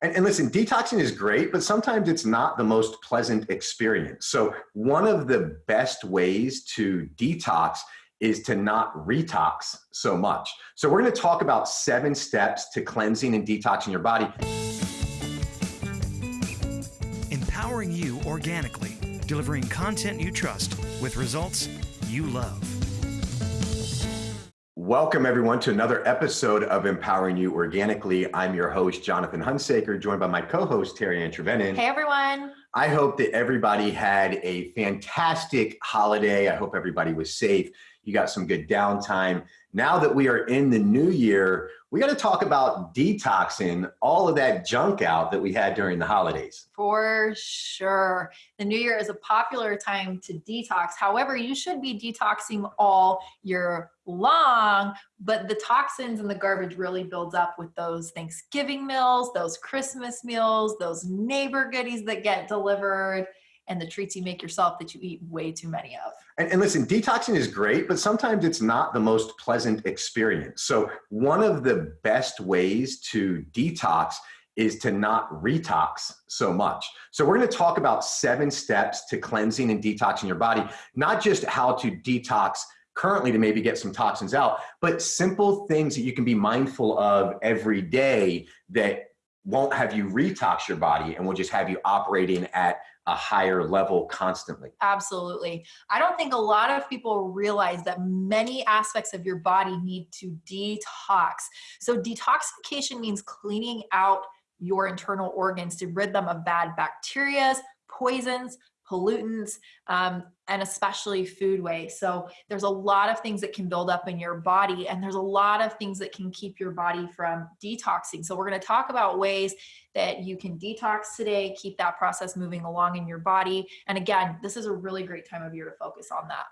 And, and, listen, detoxing is great, but sometimes it's not the most pleasant experience. So, one of the best ways to detox is to not retox so much. So, we're gonna talk about seven steps to cleansing and detoxing your body. Empowering you organically, delivering content you trust with results you love. Welcome, everyone, to another episode of Empowering You Organically. I'm your host, Jonathan Hunsaker, joined by my co host, TeriAnn Trevenen. Hey, everyone. I hope that everybody had a fantastic holiday. I hope everybody was safe. You got some good downtime. Now that we are in the new year, we got to talk about detoxing all of that junk out that we had during the holidays. For sure. The new year is a popular time to detox. However, you should be detoxing all year long, but the toxins and the garbage really builds up with those Thanksgiving meals, those Christmas meals, those neighbor goodies that get delivered and the treats you make yourself that you eat way too many of. And, and, listen, detoxing is great, but sometimes it's not the most pleasant experience. So, one of the best ways to detox is to not retox so much. So, we're going to talk about seven steps to cleansing and detoxing your body, not just how to detox currently to maybe get some toxins out, but simple things that you can be mindful of every day that won't have you retox your body and will just have you operating at a higher level constantly. Absolutely. I don't think a lot of people realize that many aspects of your body need to detox. So, detoxification means cleaning out your internal organs to rid them of bad bacteria, poisons, pollutants, um, and especially food waste. So there's a lot of things that can build up in your body, and there's a lot of things that can keep your body from detoxing. So we're going to talk about ways that you can detox today, keep that process moving along in your body. And again, this is a really great time of year to focus on that.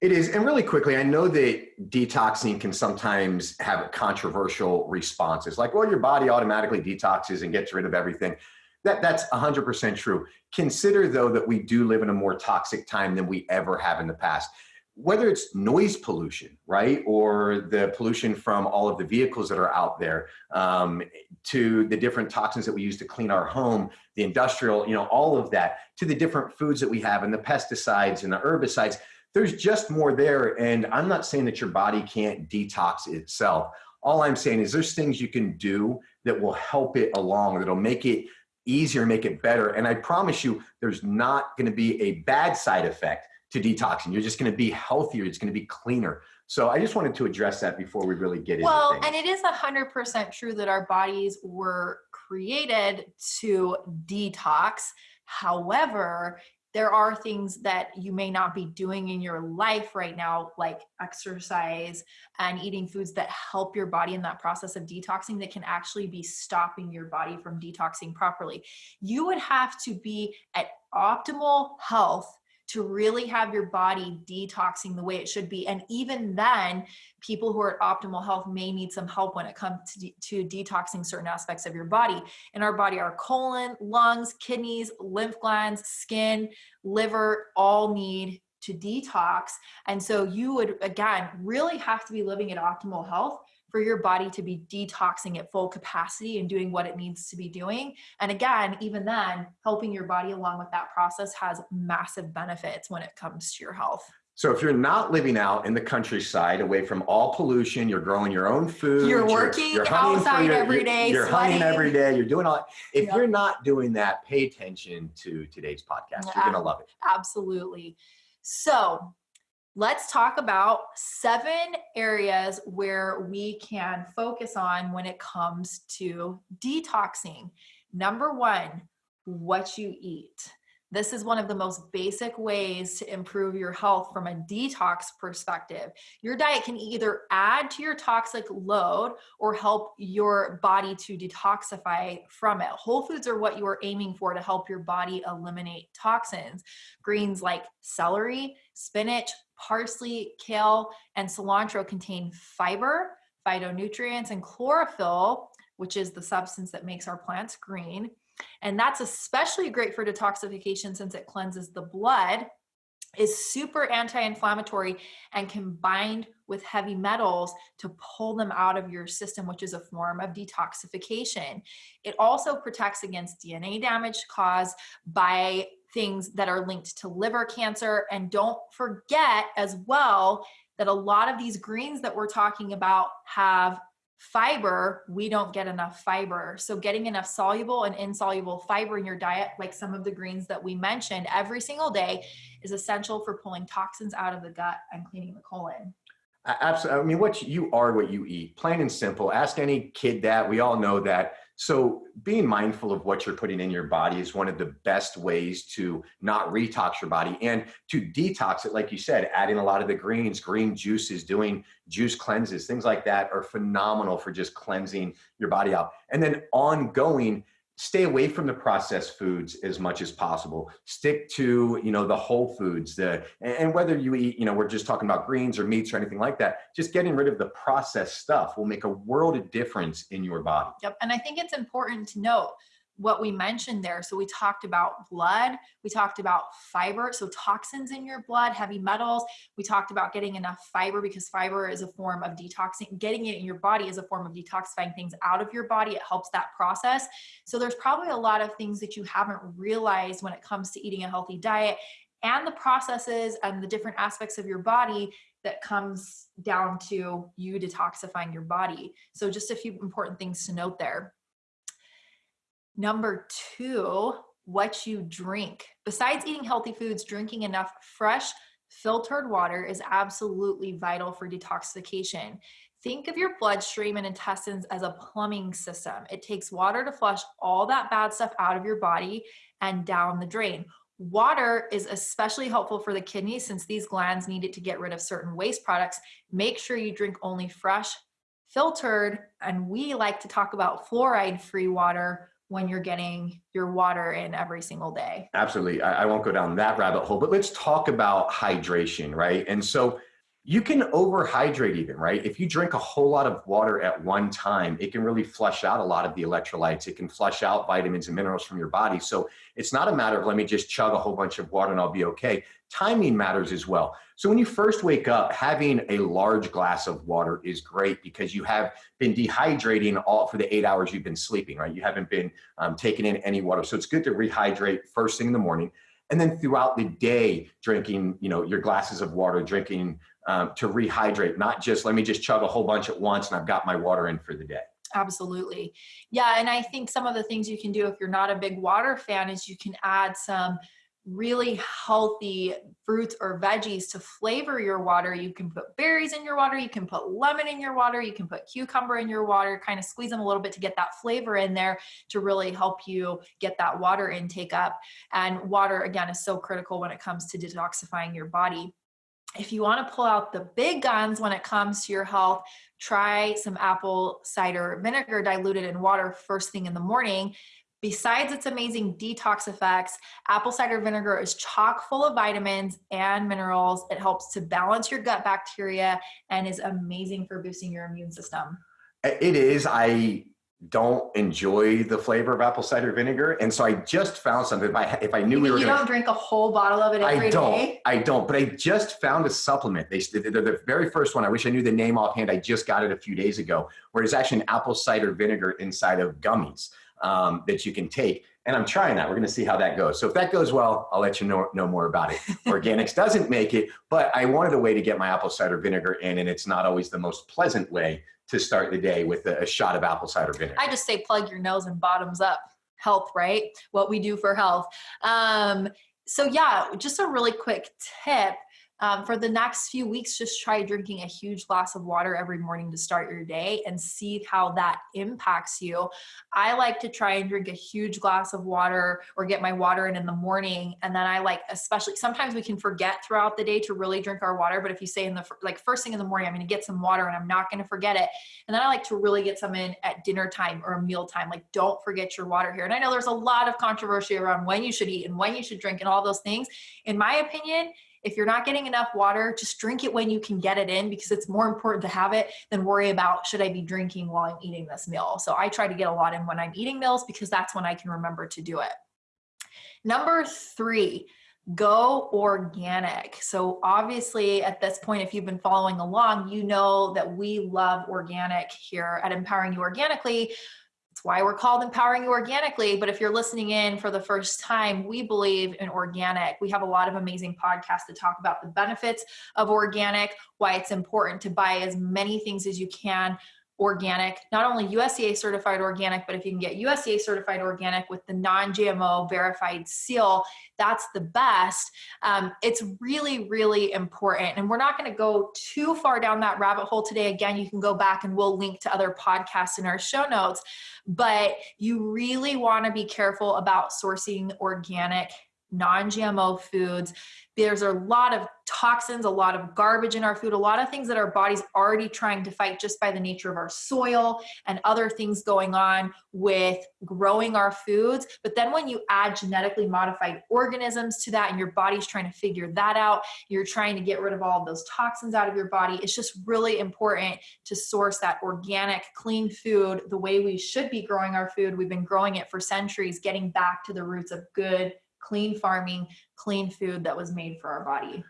It is. And really quickly, I know that detoxing can sometimes have controversial responses like, well, your body automatically detoxes and gets rid of everything. That, that's 100% true. Consider, though, that we do live in a more toxic time than we ever have in the past. Whether it's noise pollution, right, or the pollution from all of the vehicles that are out there, um, to the different toxins that we use to clean our home, the industrial, you know, all of that, to the different foods that we have and the pesticides and the herbicides, there's just more there. And I'm not saying that your body can't detox itself. All I'm saying is there's things you can do that will help it along, that'll make it easier, make it better. And I promise you, there's not going to be a bad side effect to detoxing. You're just going to be healthier. It's going to be cleaner. So I just wanted to address that before we really get well, into Well, and it is 100% true that our bodies were created to detox. However, there are things that you may not be doing in your life right now, like exercise and eating foods that help your body in that process of detoxing that can actually be stopping your body from detoxing properly. You would have to be at optimal health to really have your body detoxing the way it should be. And even then, people who are at optimal health may need some help when it comes to, de- to detoxing certain aspects of your body. In our body, our colon, lungs, kidneys, lymph glands, skin, liver all need to detox. And so you would, again, really have to be living at optimal health for your body to be detoxing at full capacity and doing what it needs to be doing. And again, even then, helping your body along with that process has massive benefits when it comes to your health. So if you're not living out in the countryside, away from all pollution, you're growing your own food. You're working you're, you're outside your, every day. You're, you're hunting every day. You're doing all. If yep. you're not doing that, pay attention to today's podcast. You're gonna love it. Absolutely. So let's talk about seven areas where we can focus on when it comes to detoxing. Number one, what you eat. This is one of the most basic ways to improve your health from a detox perspective. Your diet can either add to your toxic load or help your body to detoxify from it. Whole foods are what you are aiming for to help your body eliminate toxins. Greens like celery, spinach, parsley, kale, and cilantro contain fiber, phytonutrients, and chlorophyll, which is the substance that makes our plants green. And that's especially great for detoxification since it cleanses the blood. is super anti-inflammatory and combined with heavy metals to pull them out of your system which is a form of detoxification it also protects against dna damage caused by things that are linked to liver cancer and don't forget as well that a lot of these greens that we're talking about have fiber, we don't get enough fiber. So getting enough soluble and insoluble fiber in your diet, like some of the greens that we mentioned every single day is essential for pulling toxins out of the gut and cleaning the colon. Absolutely. I mean, what you are, what you eat, plain and simple. Ask any kid that. We all know that. So being mindful of what you're putting in your body is one of the best ways to not retox your body and to detox it. Like you said, adding a lot of the greens, green juices, doing juice cleanses, things like that are phenomenal for just cleansing your body out. And then ongoing, stay away from the processed foods as much as possible. Stick to you know the whole foods the and whether you eat you know we're just talking about greens or meats or anything like that just getting rid of the processed stuff will make a world of difference in your body. Yep and i think it's important to note what we mentioned there. So we talked about blood, we talked about fiber, so toxins in your blood, heavy metals. We talked about getting enough fiber because fiber is a form of detoxing. Getting it in your body is a form of detoxifying things out of your body. It helps that process. So there's probably a lot of things that you haven't realized when it comes to eating a healthy diet and the processes and the different aspects of your body that comes down to you detoxifying your body. So just a few important things to note there. Number two, what you drink. Besides eating healthy foods, drinking enough fresh, filtered water is absolutely vital for detoxification. Think of your bloodstream and intestines as a plumbing system. It takes water to flush all that bad stuff out of your body and down the drain. Water is especially helpful for the kidneys since these glands need it to get rid of certain waste products. Make sure you drink only fresh, filtered, and we like to talk about fluoride free water when you're getting your water in every single day. Absolutely. I, I, won't go down that rabbit hole, but let's talk about hydration, right? And so you can overhydrate even, right? If you drink a whole lot of water at one time, it can really flush out a lot of the electrolytes. It can flush out vitamins and minerals from your body. So it's not a matter of let me just chug a whole bunch of water and I'll be okay. Timing matters as well. So when you first wake up, having a large glass of water is great because you have been dehydrating all for the eight hours you've been sleeping, right? You haven't been um, taking in any water. So it's good to rehydrate first thing in the morning and then throughout the day drinking you know your glasses of water drinking um, to rehydrate, not just let me just chug a whole bunch at once and I've got my water in for the day. Absolutely. Yeah. And I think some of the things you can do if you're not a big water fan is you can add some really healthy fruits or veggies to flavor your water. You can put berries in your water, you can put lemon in your water, you can put cucumber in your water, kind of squeeze them a little bit to get that flavor in there to really help you get that water intake up. And water, again, is so critical when it comes to detoxifying your body if you want to pull out the big guns when it comes to your health, try some apple cider vinegar diluted in water first thing in the morning. Besides its amazing detox effects, apple cider vinegar is chock full of vitamins and minerals. It helps to balance your gut bacteria and is amazing for boosting your immune system. It is. I don't enjoy the flavor of apple cider vinegar, and so I just found something. If I if I knew you we were, you don't drink a whole bottle of it every I don't. day? I don't. But I just found a supplement. They they're the very first one. I wish I knew the name offhand. I just got it a few days ago, where it's actually an apple cider vinegar inside of gummies um, that you can take. And I'm trying that. We're going to see how that goes. So if that goes well, I'll let you know, know more about it. Organixx doesn't make it, but I wanted a way to get my apple cider vinegar in, and it's not always the most pleasant way to start the day with a, a shot of apple cider vinegar. I just say plug your nose and bottoms up health, right? What we do for health. Um, so yeah, just a really quick tip um, for the next few weeks, just try drinking a huge glass of water every morning to start your day and see how that impacts you. I like to try and drink a huge glass of water or get my water in in the morning. And then I like, especially sometimes we can forget throughout the day to really drink our water. But if you say in the like first thing in the morning, I'm going to get some water and I'm not going to forget it. And then I like to really get some in at dinner time or meal time. Like, don't forget your water here. And I know there's a lot of controversy around when you should eat and when you should drink and all those things. In my opinion, if you're not getting enough water, just drink it when you can get it in because it's more important to have it than worry about should I be drinking while I'm eating this meal. So I try to get a lot in when I'm eating meals because that's when I can remember to do it. Number three, go organic. So, obviously, at this point, if you've been following along, you know that we love organic here at Empowering You Organically. It's why we're called Empowering You Organically. But if you're listening in for the first time, we believe in organic. We have a lot of amazing podcasts to talk about the benefits of organic, why it's important to buy as many things as you can organic, not only USDA certified organic, but if you can get USDA certified organic with the non GMO verified seal, that's the best. Um, it's really, really important. And we're not going to go too far down that rabbit hole today. Again, you can go back and we'll link to other podcasts in our show notes. But you really want to be careful about sourcing organic non GMO foods. There's a lot of toxins, a lot of garbage in our food, a lot of things that our body's already trying to fight just by the nature of our soil and other things going on with growing our foods. But then when you add genetically modified organisms to that and your body's trying to figure that out, you're trying to get rid of all of those toxins out of your body. It's just really important to source that organic, clean food the way we should be growing our food. We've been growing it for centuries, getting back to the roots of good clean farming, clean food that was made for our body.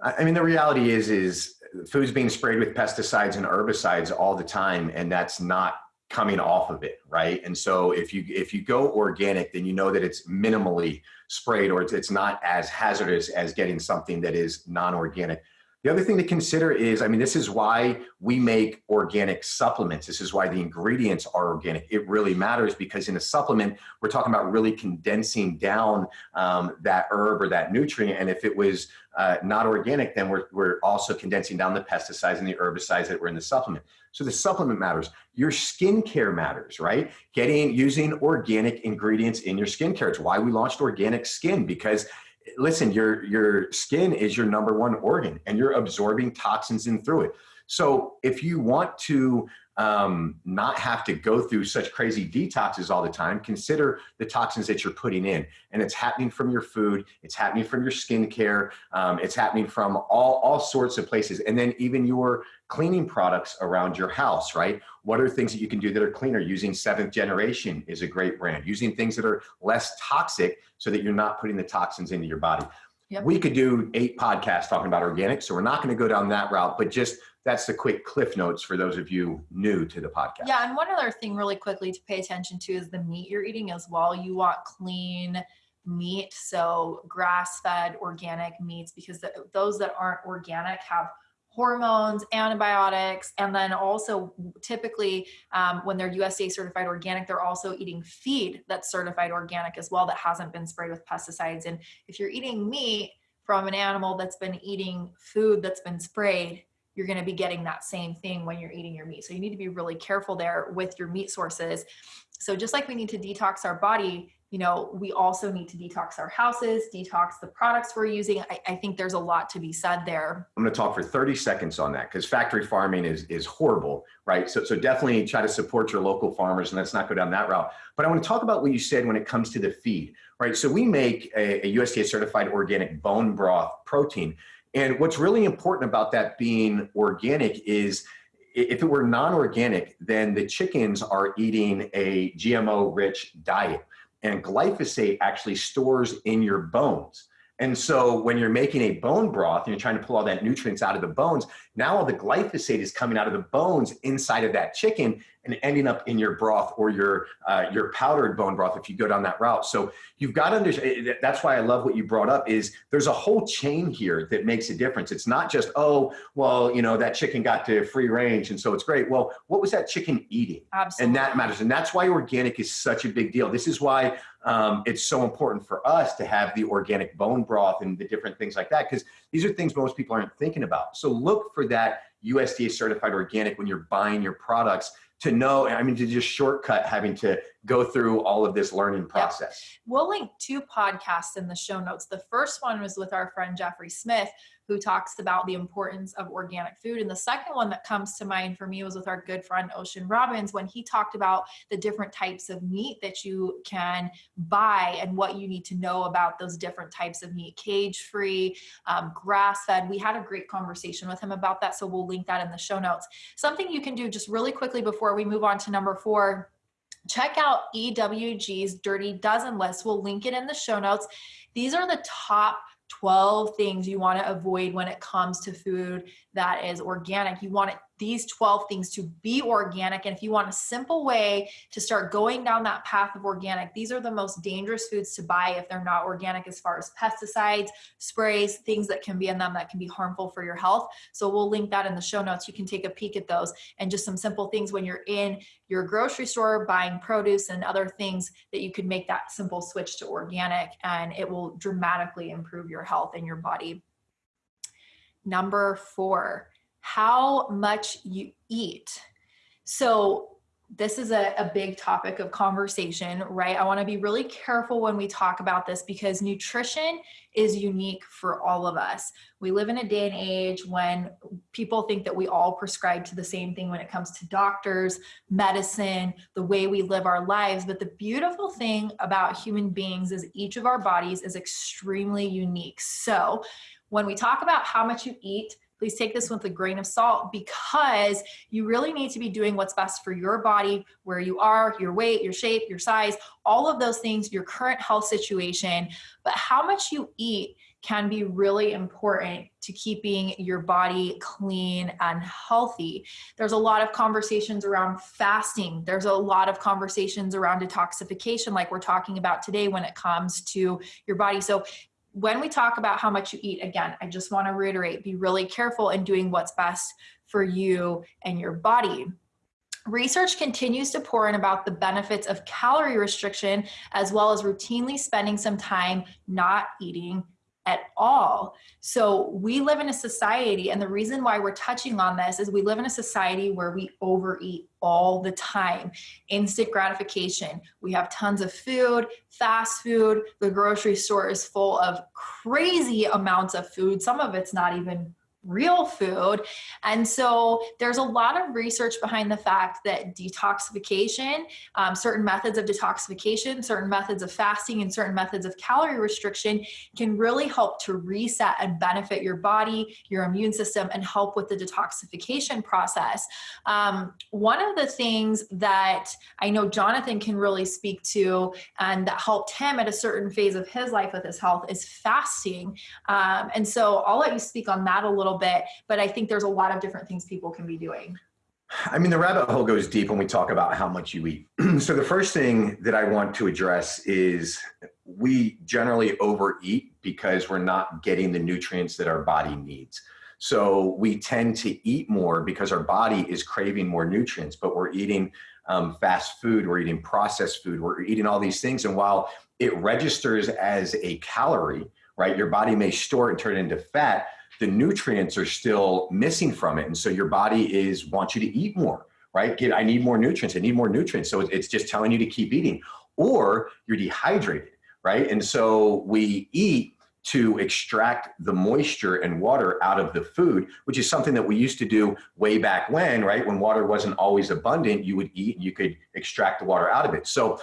I mean, the reality is, is food's being sprayed with pesticides and herbicides all the time, and that's not coming off of it, right? And so if you if you go organic, then you know that it's minimally sprayed, or it's, it's not as hazardous as getting something that is non-organic. The other thing to consider is, I mean, this is why we make organic supplements. This is why the ingredients are organic. It really matters because in a supplement, we're talking about really condensing down um, that herb or that nutrient. And if it was uh, not organic, then we're, we're also condensing down the pesticides and the herbicides that were in the supplement. So the supplement matters. Your skincare matters, right? Getting using organic ingredients in your skincare. It's why we launched Organic Skin because listen, your your skin is your number one organ, and you're absorbing toxins in through it. So if you want to um, not have to go through such crazy detoxes all the time, consider the toxins that you're putting in. And it's happening from your food, it's happening from your skincare, um, it's happening from all, all sorts of places. And then even your cleaning products around your house, right? What are things that you can do that are cleaner? Using seventh generation is a great brand. Using things that are less toxic so that you're not putting the toxins into your body. Yep. We could do eight podcasts talking about organic, so we're not going to go down that route, but just that's the quick cliff notes for those of you new to the podcast. Yeah, and one other thing really quickly to pay attention to is the meat you're eating as well. You want clean meat, so grass-fed organic meats because the, those that aren't organic have hormones, antibiotics, and then also typically um, when they're USDA certified organic, they're also eating feed that's certified organic as well that hasn't been sprayed with pesticides. And if you're eating meat from an animal that's been eating food that's been sprayed, you're going to be getting that same thing when you're eating your meat. So you need to be really careful there with your meat sources. So just like we need to detox our body, you know, we also need to detox our houses, detox the products we're using. I, I think there's a lot to be said there. I'm going to talk for 30 seconds on that because factory farming is is horrible, right? So so definitely try to support your local farmers and let's not go down that route. But I want to talk about what you said when it comes to the feed, right? So we make a, a USDA certified organic bone broth protein and what's really important about that being organic is if it were non-organic, then the chickens are eating a GMO-rich diet. And glyphosate actually stores in your bones. And so when you're making a bone broth and you're trying to pull all that nutrients out of the bones, now all the glyphosate is coming out of the bones inside of that chicken and ending up in your broth or your uh, your powdered bone broth if you go down that route. So you've got to understand. Eh, that's why I love what you brought up. Is there's a whole chain here that makes a difference. It's not just oh well you know that chicken got to free range and so it's great. Well, what was that chicken eating? Absolutely. And that matters. And that's why organic is such a big deal. This is why um, it's so important for us to have the organic bone broth and the different things like that because these are things most people aren't thinking about. So look for that USDA certified organic when you're buying your products to know, I mean, to just shortcut having to go through all of this learning process. We'll link two podcasts in the show notes. The first one was with our friend Jeffrey Smith, who talks about the importance of organic food. And the second one that comes to mind for me was with our good friend Ocean Robbins when he talked about the different types of meat that you can buy and what you need to know about those different types of meat cage free, um, grass fed. We had a great conversation with him about that. So we'll link that in the show notes. Something you can do just really quickly before we move on to number four check out EWG's Dirty Dozen list. We'll link it in the show notes. These are the top 12 things you want to avoid when it comes to food that is organic. You want these 12 things to be organic. And if you want a simple way to start going down that path of organic, these are the most dangerous foods to buy if they're not organic, as far as pesticides, sprays, things that can be in them that can be harmful for your health. So we'll link that in the show notes. You can take a peek at those and just some simple things when you're in your grocery store buying produce and other things that you could make that simple switch to organic and it will dramatically improve your health and your body. Number four, how much you eat. So this is a, a big topic of conversation, right? I want to be really careful when we talk about this because nutrition is unique for all of us. We live in a day and age when people think that we all prescribe to the same thing when it comes to doctors, medicine, the way we live our lives. But the beautiful thing about human beings is each of our bodies is extremely unique. So when we talk about how much you eat, please take this with a grain of salt because you really need to be doing what's best for your body, where you are, your weight, your shape, your size, all of those things, your current health situation. But how much you eat can be really important to keeping your body clean and healthy. There's a lot of conversations around fasting. There's a lot of conversations around detoxification, like we're talking about today when it comes to your body. So when we talk about how much you eat, again, I just want to reiterate be really careful in doing what's best for you and your body. Research continues to pour in about the benefits of calorie restriction as well as routinely spending some time not eating at all. So we live in a society, and the reason why we're touching on this is we live in a society where we overeat all the time. Instant gratification. We have tons of food, fast food. The grocery store is full of crazy amounts of food. Some of it's not even real food. And so there's a lot of research behind the fact that detoxification, um, certain methods of detoxification, certain methods of fasting, and certain methods of calorie restriction can really help to reset and benefit your body, your immune system, and help with the detoxification process. Um, one of the things that I know Jonathan can really speak to and that helped him at a certain phase of his life with his health is fasting. Um, and so I'll let you speak on that a little little bit, but I think there's a lot of different things people can be doing. I mean, the rabbit hole goes deep when we talk about how much you eat. so, the first thing that I want to address is we generally overeat because we're not getting the nutrients that our body needs. So, we tend to eat more because our body is craving more nutrients, but we're eating um, fast food, we're eating processed food, we're eating all these things. And while it registers as a calorie, right, your body may store it and turn it into fat the nutrients are still missing from it. And so your body is wants you to eat more, right? Get, I need more nutrients. I need more nutrients. So it's just telling you to keep eating or you're dehydrated, right? And so we eat to extract the moisture and water out of the food, which is something that we used to do way back when, right? When water wasn't always abundant, you would eat and you could extract the water out of it. So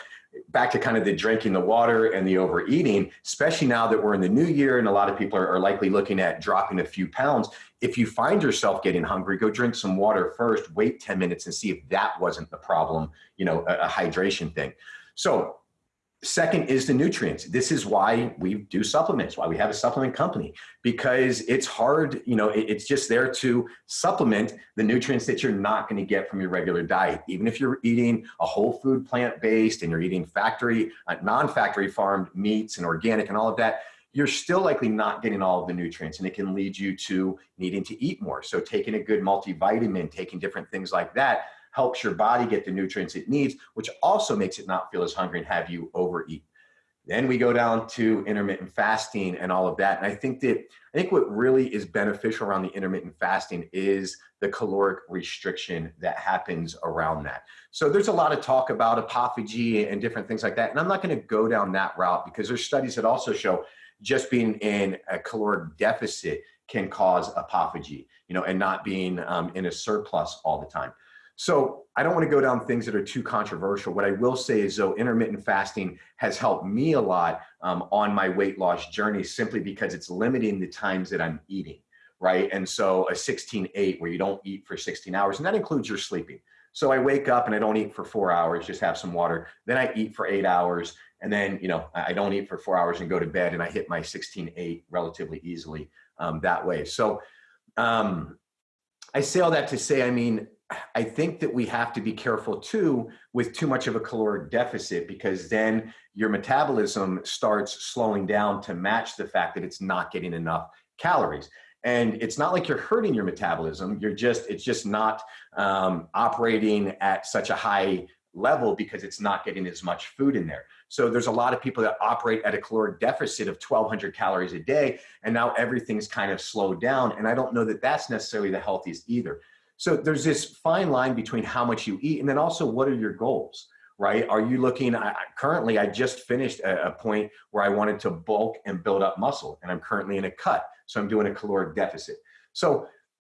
back to kind of the drinking the water and the overeating, especially now that we're in the new year and a lot of people are, are, likely looking at dropping a few pounds. If you find yourself getting hungry, go drink some water first, wait 10 minutes and see if that wasn't the problem, you know, a, a hydration thing. So Second is the nutrients. This is why we do supplements, why we have a supplement company, because it's hard, you know, it's just there to supplement the nutrients that you're not going to get from your regular diet. Even if you're eating a whole food plant based and you're eating factory, uh, non factory farmed meats and organic and all of that, you're still likely not getting all of the nutrients and it can lead you to needing to eat more. So taking a good multivitamin, taking different things like that helps your body get the nutrients it needs, which also makes it not feel as hungry and have you overeat. Then we go down to intermittent fasting and all of that. And I think that I think what really is beneficial around the intermittent fasting is the caloric restriction that happens around that. So there's a lot of talk about autophagy and different things like that. And I'm not going to go down that route because there's studies that also show just being in a caloric deficit can cause autophagy, you know, and not being um, in a surplus all the time. So I don't want to go down things that are too controversial. What I will say is, though, intermittent fasting has helped me a lot um, on my weight loss journey simply because it's limiting the times that I'm eating, right? And so a 16 8 where you don't eat for 16 hours, and that includes your sleeping. So I wake up and I don't eat for four hours, just have some water. Then I eat for eight hours And then, you know, I don't eat for four hours and go to bed and I hit my 16, eight relatively easily um, that way. So um, I say all that to say, I mean, I think that we have to be careful too with too much of a caloric deficit because then your metabolism starts slowing down to match the fact that it's not getting enough calories. And it's not like you're hurting your metabolism. You're just, it's just not um, operating at such a high level because it's not getting as much food in there. So there's a lot of people that operate at a caloric deficit of 1200 calories a day. And now everything's kind of slowed down. And I don't know that that's necessarily the healthiest either. So there's this fine line between how much you eat and then also what are your goals, right? Are you looking, I, currently I just finished a, a point where I wanted to bulk and build up muscle and I'm currently in a cut. So I'm doing a caloric deficit. So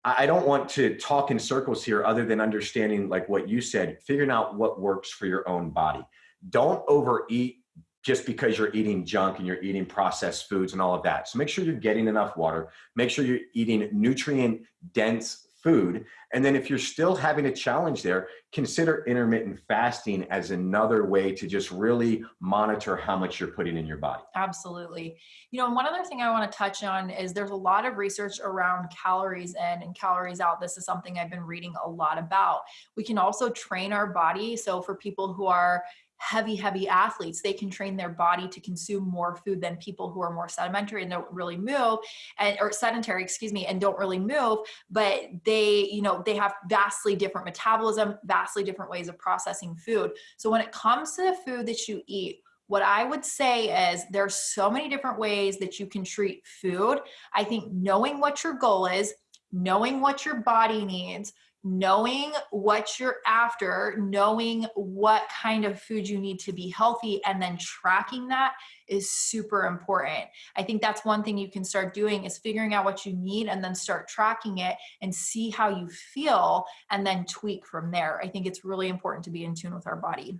I don't want to talk in circles here other than understanding like what you said, figuring out what works for your own body. Don't overeat just because you're eating junk and you're eating processed foods and all of that. So make sure you're getting enough water. Make sure you're eating nutrient dense food. And then if you're still having a challenge there, consider intermittent fasting as another way to just really monitor how much you're putting in your body. Absolutely. You know, one other thing I want to touch on is there's a lot of research around calories in and calories out. This is something I've been reading a lot about. We can also train our body. So for people who are heavy, heavy athletes, they can train their body to consume more food than people who are more sedimentary and don't really move and or sedentary, excuse me, and don't really move, but they, you know, they have vastly different metabolism, vastly different ways of processing food. So when it comes to the food that you eat, what I would say is there's so many different ways that you can treat food. I think knowing what your goal is, knowing what your body needs, knowing what you're after, knowing what kind of food you need to be healthy, and then tracking that is super important. I think that's one thing you can start doing is figuring out what you need and then start tracking it and see how you feel and then tweak from there. I think it's really important to be in tune with our body.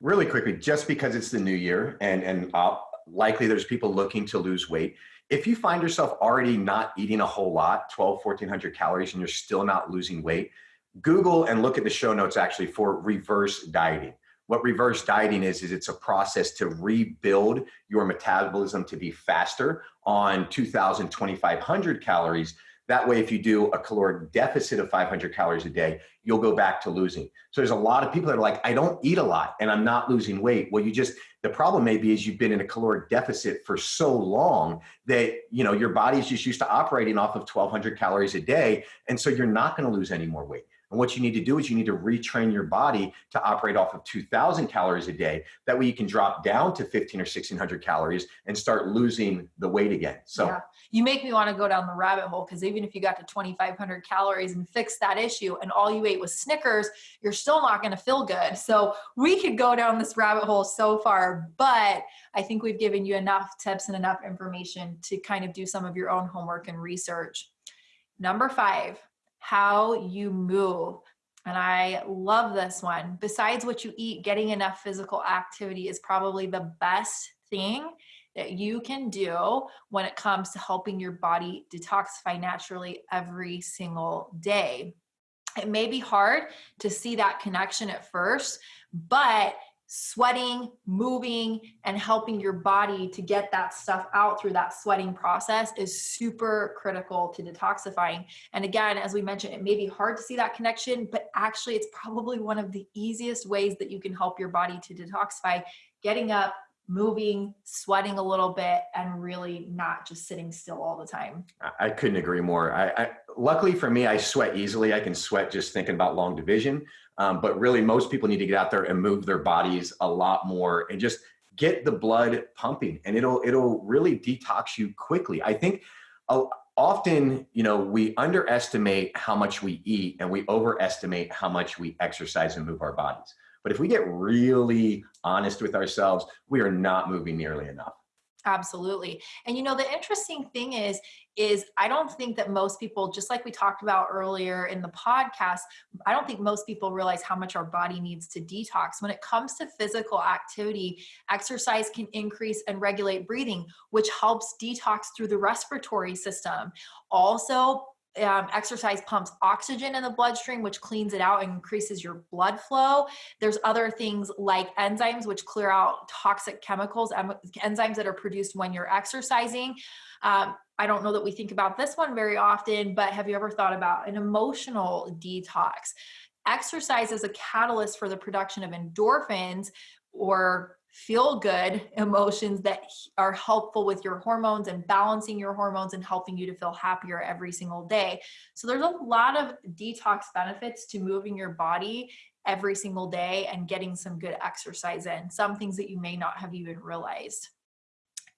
Really quickly, just because it's the new year and and uh, likely there's people looking to lose weight, if you find yourself already not eating a whole lot 12 1400 calories and you're still not losing weight google and look at the show notes actually for reverse dieting. What reverse dieting is is it's a process to rebuild your metabolism to be faster on 2000 2500 calories that way, if you do a caloric deficit of 500 calories a day, you'll go back to losing. So there's a lot of people that are like, I don't eat a lot and I'm not losing weight. Well, you just, the problem may be is you've been in a caloric deficit for so long that, you know, your body's just used to operating off of 1200 calories a day. And so you're not going to lose any more weight. And what you need to do is you need to retrain your body to operate off of 2000 calories a day. That way you can drop down to 15 or 1600 calories and start losing the weight again. So yeah. you make me want to go down the rabbit hole because even if you got to 2500 calories and fix that issue and all you ate was Snickers, you're still not going to feel good. So we could go down this rabbit hole so far, but I think we've given you enough tips and enough information to kind of do some of your own homework and research. Number five, how you move. And I love this one. Besides what you eat, getting enough physical activity is probably the best thing that you can do when it comes to helping your body detoxify naturally every single day. It may be hard to see that connection at first, but sweating, moving, and helping your body to get that stuff out through that sweating process is super critical to detoxifying. And again, as we mentioned, it may be hard to see that connection, but actually, it's probably one of the easiest ways that you can help your body to detoxify getting up, moving, sweating a little bit, and really not just sitting still all the time. I couldn't agree more. I, I luckily for me, I sweat easily. I can sweat just thinking about long division. Um, but really, most people need to get out there and move their bodies a lot more and just get the blood pumping, and it'll it'll really detox you quickly. I think. Uh, often you know we underestimate how much we eat and we overestimate how much we exercise and move our bodies but if we get really honest with ourselves, we are not moving nearly enough. Absolutely. And you know, the interesting thing is, is I don't think that most people, just like we talked about earlier in the podcast, I don't think most people realize how much our body needs to detox. When it comes to physical activity, exercise can increase and regulate breathing, which helps detox through the respiratory system. Also, um, exercise pumps oxygen in the bloodstream, which cleans it out and increases your blood flow. There's other things like enzymes, which clear out toxic chemicals, enzymes that are produced when you're exercising. Um, I don't know that we think about this one very often, but have you ever thought about an emotional detox? Exercise is a catalyst for the production of endorphins or feel good emotions that are helpful with your hormones and balancing your hormones and helping you to feel happier every single day. So there's a lot of detox benefits to moving your body every single day and getting some good exercise in, some things that you may not have even realized.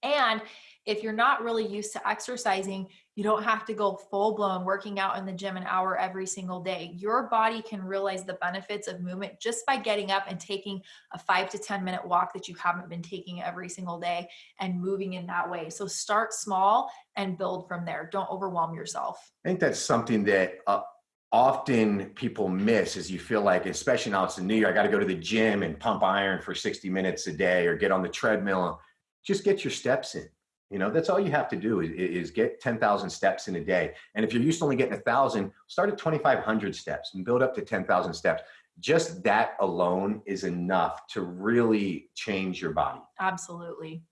And if you're not really used to exercising, you don't have to go full blown working out in the gym an hour every single day. Your body can realize the benefits of movement just by getting up and taking a five to 10 minute walk that you haven't been taking every single day and moving in that way. So start small and build from there. Don't overwhelm yourself. I think that's something that uh, often people miss is you feel like, especially now it's in New year, I got to go to the gym and pump iron for 60 minutes a day or get on the treadmill. Just get your steps in you know, that's all you have to do is, is get 10,000 steps in a day. And if you're used to only getting a thousand, start at 2,500 steps and build up to 10,000 steps. Just that alone is enough to really change your body. Absolutely.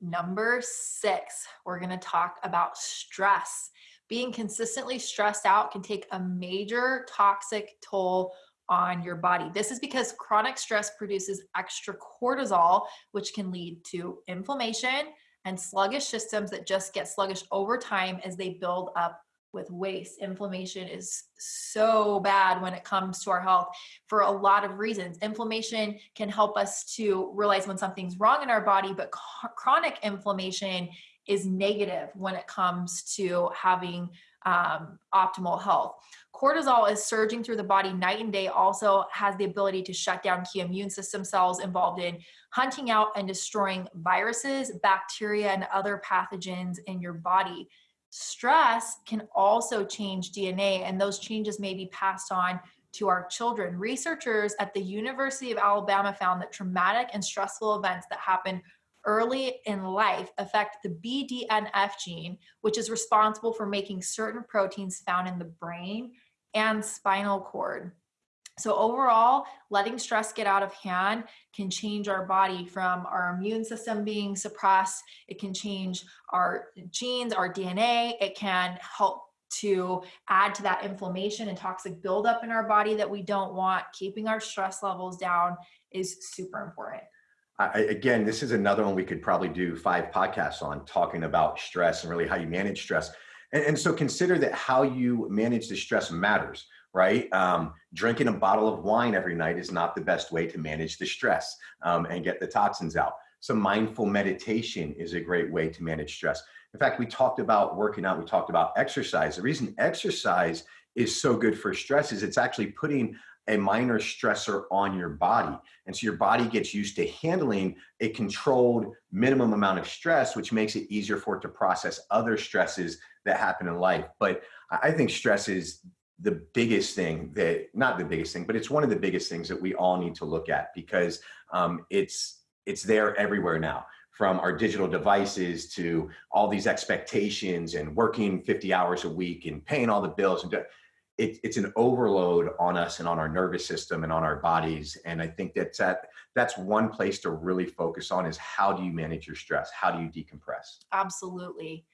Number six, we're going to talk about stress. Being consistently stressed out can take a major toxic toll on your body. This is because chronic stress produces extra cortisol, which can lead to inflammation, and sluggish systems that just get sluggish over time as they build up with waste. Inflammation is so bad when it comes to our health for a lot of reasons. Inflammation can help us to realize when something's wrong in our body, but chronic inflammation is negative when it comes to having um, optimal health. Cortisol is surging through the body night and day, also has the ability to shut down key immune system cells involved in hunting out and destroying viruses, bacteria, and other pathogens in your body. Stress can also change DNA, and those changes may be passed on to our children. Researchers at the University of Alabama found that traumatic and stressful events that happen early in life affect the BDNF gene, which is responsible for making certain proteins found in the brain and spinal cord. So, overall, letting stress get out of hand can change our body from our immune system being suppressed. It can change our genes, our DNA. It can help to add to that inflammation and toxic buildup in our body that we don't want. Keeping our stress levels down is super important. I, again, this is another one we could probably do five podcasts on talking about stress and really how you manage stress. And, and so consider that how you manage the stress matters, right? Um, drinking a bottle of wine every night is not the best way to manage the stress um, and get the toxins out. So mindful meditation is a great way to manage stress. In fact, we talked about working out, we talked about exercise. The reason exercise is so good for stress is it's actually putting a minor stressor on your body. And so your body gets used to handling a controlled minimum amount of stress, which makes it easier for it to process other stresses that happen in life. But I think stress is the biggest thing that, not the biggest thing, but it's one of the biggest things that we all need to look at because um, it's, it's there everywhere now from our digital devices to all these expectations and working 50 hours a week and paying all the bills and it, it's an overload on us and on our nervous system and on our bodies. And I think that's that that's one place to really focus on is how do you manage your stress? How do you decompress? Absolutely.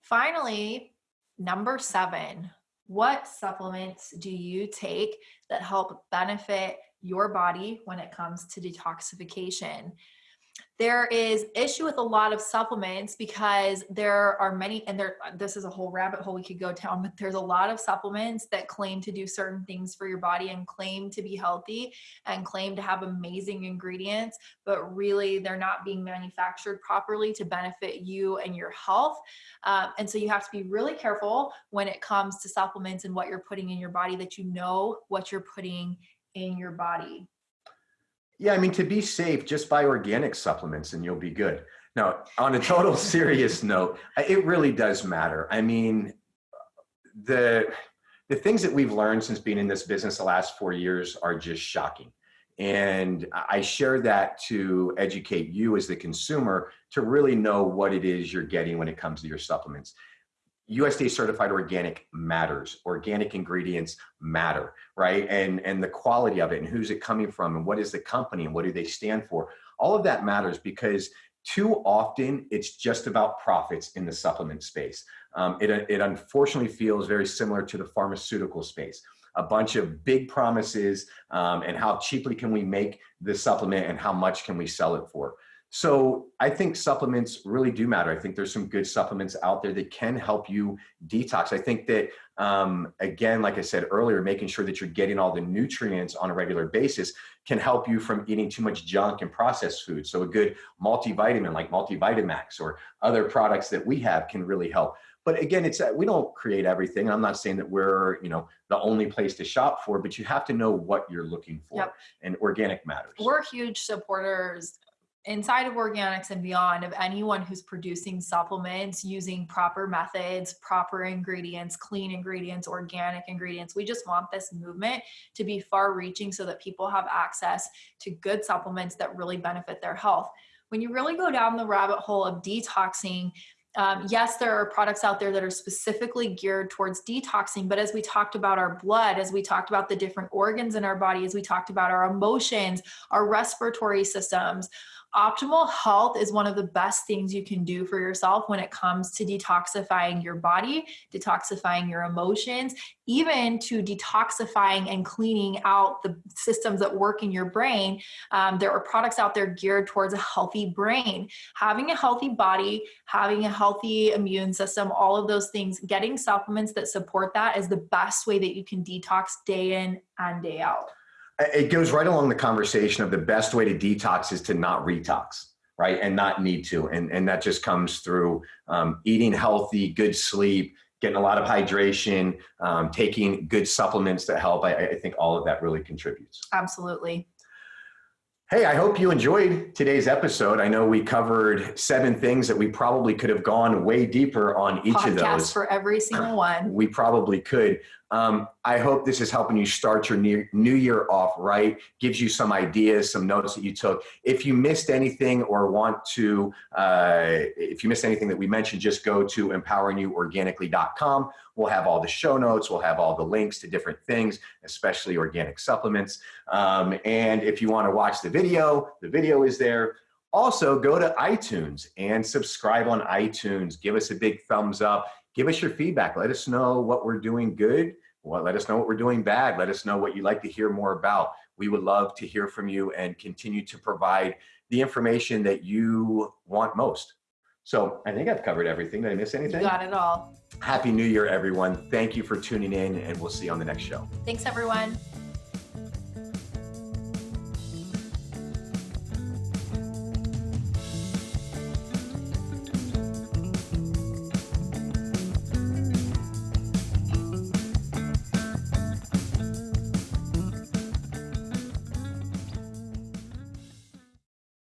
Finally, number seven, what supplements do you take that help benefit your body when it comes to detoxification? There is issue with a lot of supplements because there are many and there this is a whole rabbit hole we could go down but there's a lot of supplements that claim to do certain things for your body and claim to be healthy and claim to have amazing ingredients but really they're not being manufactured properly to benefit you and your health. Um, and so you have to be really careful when it comes to supplements and what you're putting in your body that you know what you're putting in your body yeah, I mean, to be safe, just buy organic supplements and you'll be good. Now, on a total serious note, it really does matter. I mean, the the things that we've learned since being in this business the last four years are just shocking. And I share that to educate you as the consumer to really know what it is you're getting when it comes to your supplements. USDA certified organic matters. Organic ingredients matter, right? And and the quality of it and who's it coming from and what is the company and what do they stand for? All of that matters because too often it's just about profits in the supplement space. Um, it, it unfortunately feels very similar to the pharmaceutical space. A bunch of big promises um, and how cheaply can we make the supplement and how much can we sell it for. So I think supplements really do matter. I think there's some good supplements out there that can help you detox. I think that, um, again, like I said earlier, making sure that you're getting all the nutrients on a regular basis can help you from eating too much junk and processed food. So a good multivitamin like Multivitamax or other products that we have can really help. But again, it's uh, we don't create everything. I'm not saying that we're you know the only place to shop for, but you have to know what you're looking for, yep. and organic matters. We're huge supporters inside of Organixx and beyond of anyone who's producing supplements using proper methods, proper ingredients, clean ingredients, organic ingredients. We just want this movement to be far reaching so that people have access to good supplements that really benefit their health. When you really go down the rabbit hole of detoxing, um, yes, there are products out there that are specifically geared towards detoxing, but as we talked about our blood, as we talked about the different organs in our body, as we talked about our emotions, our respiratory systems, optimal health is one of the best things you can do for yourself when it comes to detoxifying your body, detoxifying your emotions, even to detoxifying and cleaning out the systems that work in your brain. Um, there are products out there geared towards a healthy brain. Having a healthy body, having a healthy immune system, all of those things, getting supplements that support that is the best way that you can detox day in and day out it goes right along the conversation of the best way to detox is to not retox right and not need to and and that just comes through um, eating healthy good sleep getting a lot of hydration um, taking good supplements that help I, I think all of that really contributes absolutely Hey, I hope you enjoyed today's episode. I know we covered seven things that we probably could have gone way deeper on each Podcast of those. for every single one. We probably could. Um, I hope this is helping you start your new, new year off right, gives you some ideas, some notes that you took. If you missed anything or want to, uh, if you missed anything that we mentioned, just go to empoweringyouorganically.com. We'll have all the show notes, we'll have all the links to different things, especially organic supplements. Um, and if you want to watch the video, the video is there. Also, go to iTunes and subscribe on iTunes. Give us a big thumbs up give us your feedback. Let us know what we're doing good. Well, let us know what we're doing bad. Let us know what you'd like to hear more about. We would love to hear from you and continue to provide the information that you want most. So I think I've covered everything. Did I miss anything? You got it all. Happy New Year, everyone. Thank you for tuning in, and we'll see you on the next show. Thanks, everyone.